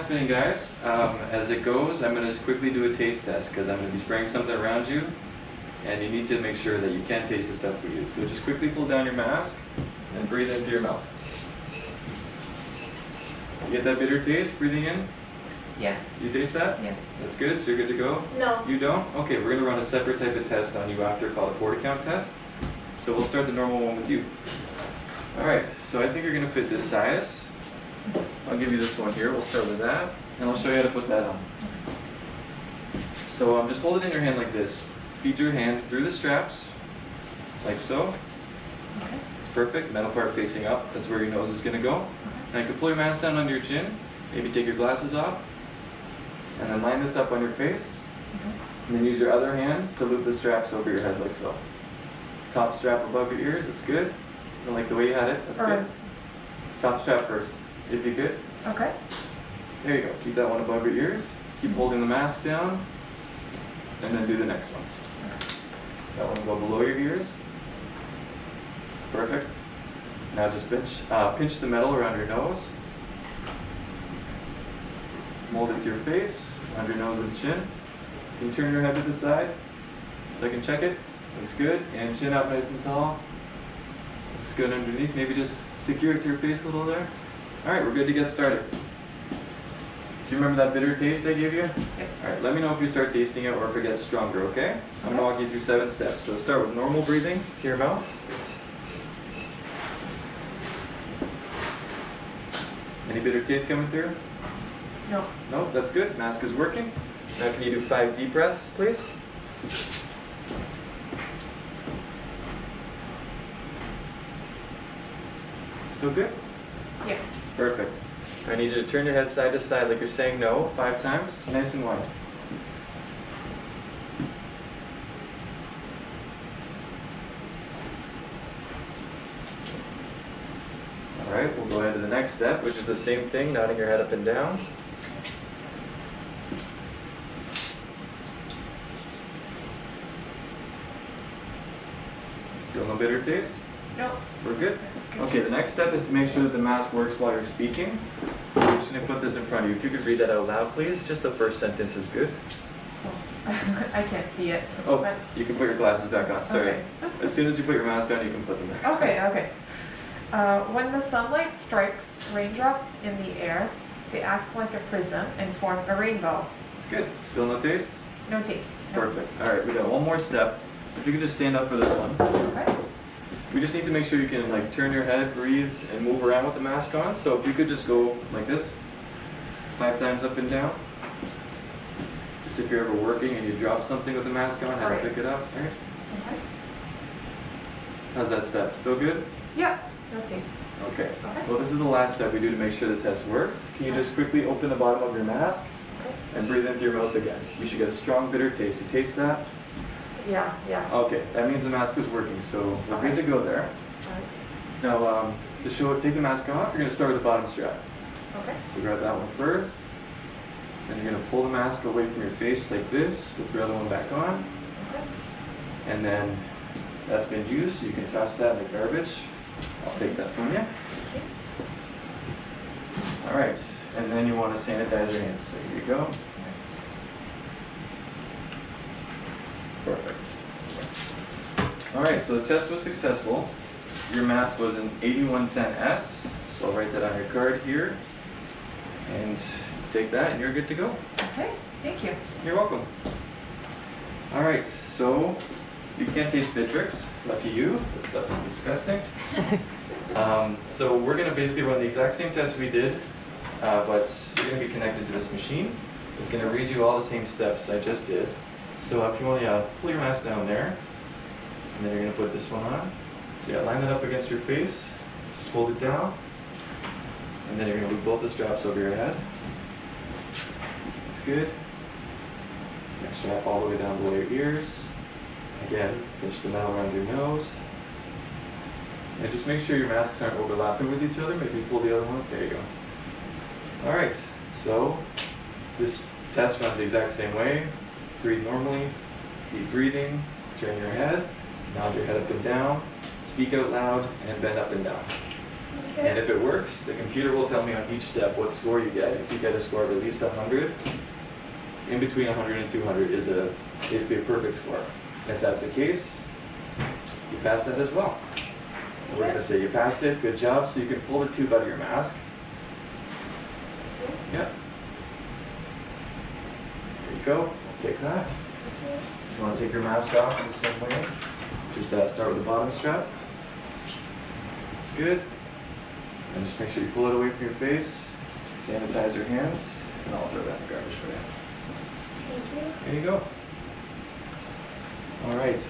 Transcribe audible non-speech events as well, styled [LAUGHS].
mask fitting, guys. Um, as it goes, I'm going to just quickly do a taste test because I'm going to be spraying something around you, and you need to make sure that you can taste the stuff we use. So just quickly pull down your mask and breathe into your mouth. You get that bitter taste breathing in? Yeah. You taste that? Yes. That's good, so you're good to go? No. You don't? Okay, we're gonna run a separate type of test on you after called a PortaCount test. So we'll start the normal one with you. Alright, so I think you're gonna fit this size. I'll give you this one here, we'll start with that, and I'll show you how to put that on. So um, just hold it in your hand like this. Feed your hand through the straps, like so. Okay. Perfect, metal part facing up, that's where your nose is gonna go. And you can pull your mask down under your chin, maybe take your glasses off, and then line this up on your face. Okay. And then use your other hand to loop the straps over your head like so. Top strap above your ears, that's good. I like the way you had it, that's good. Top strap first, if you could. Okay. There you go, keep that one above your ears. Keep holding the mask down. And then do the next one. That one go below your ears. Perfect. Now just pinch, uh, pinch the metal around your nose. Mold it to your face, under your nose and chin. Can you turn your head to the side? So I can check it. Looks good. And chin up nice and tall. Looks good underneath. Maybe just secure it to your face a little there. All right, we're good to get started. So you remember that bitter taste I gave you? Yes. All right, let me know if you start tasting it or if it gets stronger, okay? I'm gonna walk you through seven steps. So start with normal breathing to your mouth. Any bitter taste coming through? No. No, that's good. Mask is working. Now can you do five deep breaths, please? Still good? Yes. Perfect. I need you to turn your head side to side like you're saying no five times, nice and wide. All right, we'll go ahead to the next step, which is the same thing, nodding your head up and down. Still no bitter taste? No. We're good? Okay, the next step is to make sure that the mask works while you're speaking. I'm just gonna put this in front of you. If you could read that out loud, please. Just the first sentence is good. [LAUGHS] I can't see it. Oh, you can put your glasses back on, sorry. Okay. [LAUGHS] As soon as you put your mask on, you can put them back. Okay, okay. Uh, when the sunlight strikes raindrops in the air, they act like a prism and form a rainbow. It's good. Still no taste? No taste. Perfect. All right, we got one more step. If you could just stand up for this one. Okay. We just need to make sure you can like turn your head, breathe, and move around with the mask on. So if you could just go like this, five times up and down. Just if you're ever working and you drop something with the mask on, how to pick it up. All right. Okay. How's that step? Still good? Yeah. No taste. Okay. Okay. Well, this is the last step we do to make sure the test works. Can you just quickly open the bottom of your mask Okay. and breathe into your mouth again? You should get a strong bitter taste. You taste that? Yeah. Yeah. Okay, that means the mask is working, so we're good to go there. Alright. Now, um, to show, take the mask off, you're gonna start with the bottom strap. Okay. So grab that one first. Then you're gonna pull the mask away from your face like this, slip your other one back on. Okay. And then that's been used, so you can toss that in the garbage. I'll take that from you. Okay. All right, and then you want to sanitize your hands. So here you go. Perfect. All right, so the test was successful. Your mask was an 8110S, so I'll write that on your card here. And take that, and you're good to go. Okay. Thank you. You're welcome. All right, so you can't taste Bitrex. Lucky you. That stuff is disgusting. [LAUGHS] Um, so we're gonna basically run the exact same test we did, uh, but you're gonna be connected to this machine. It's gonna read you all the same steps I just did. So if you want to uh, pull your mask down there, and then you're gonna put this one on. So yeah, line that up against your face. Just hold it down, and then you're gonna loop both the straps over your head. Looks good. Next strap all the way down below your ears. Again, pinch the metal around your nose. And just make sure your masks aren't overlapping with each other. Maybe pull the other one up. There you go. All right. So this test runs the exact same way. Breathe normally. Deep breathing. Turn your head. Nod your head up and down. Speak out loud and bend up and down. Okay. And if it works, the computer will tell me on each step what score you get. If you get a score of at least 100, in between 100 and 200 is a basically a perfect score. If that's the case, you pass that as well. We're gonna say you passed it, good job, so you can pull the tube out of your mask. Yep. There you go, take that. If you wanna take your mask off in the same way, just uh, start with the bottom strap. It's good. And just make sure you pull it away from your face, sanitize your hands, and I'll throw that in the garbage for you. Thank you. There you go. All right.